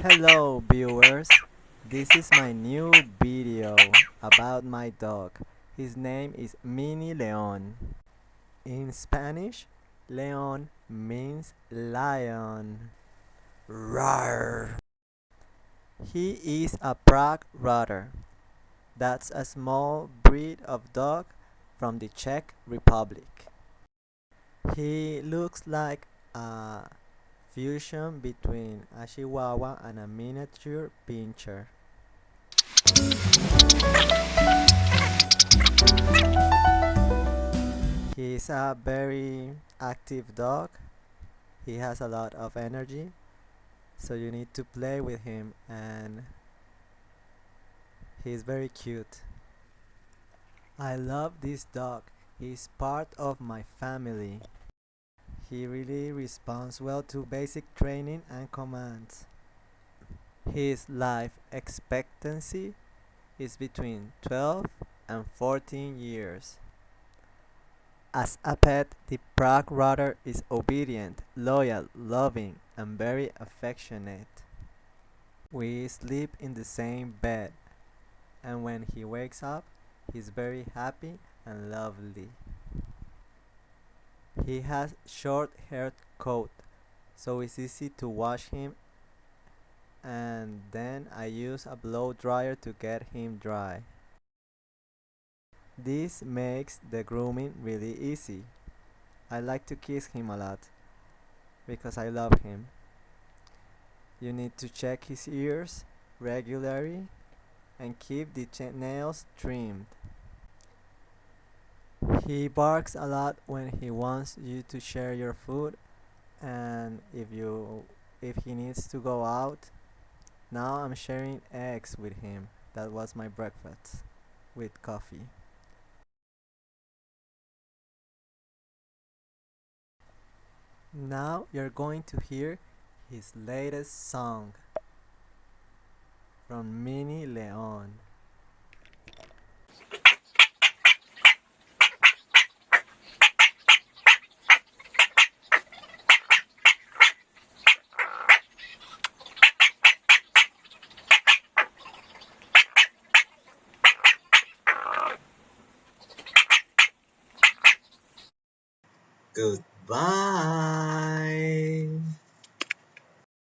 Hello viewers, this is my new video about my dog. His name is Mini Leon. In Spanish, Leon means lion. Rawr. He is a Prague Ratter. That's a small breed of dog from the Czech Republic. He looks like a fusion between a Chihuahua and a miniature pinscher. He's a very active dog. He has a lot of energy. So you need to play with him and he's very cute. I love this dog. He's part of my family. He really responds well to basic training and commands. His life expectancy is between 12 and 14 years. As a pet, the Prague Ratter is obedient, loyal, loving, and very affectionate. We sleep in the same bed, and when he wakes up, he's very happy and lovely. He has short haired coat, so it's easy to wash him and then I use a blow dryer to get him dry. This makes the grooming really easy. I like to kiss him a lot because I love him. You need to check his ears regularly and keep the nails trimmed. He barks a lot when he wants you to share your food and if you if he needs to go out. Now I'm sharing eggs with him. That was my breakfast with coffee. Now you're going to hear his latest song from Mini Leon. Goodbye.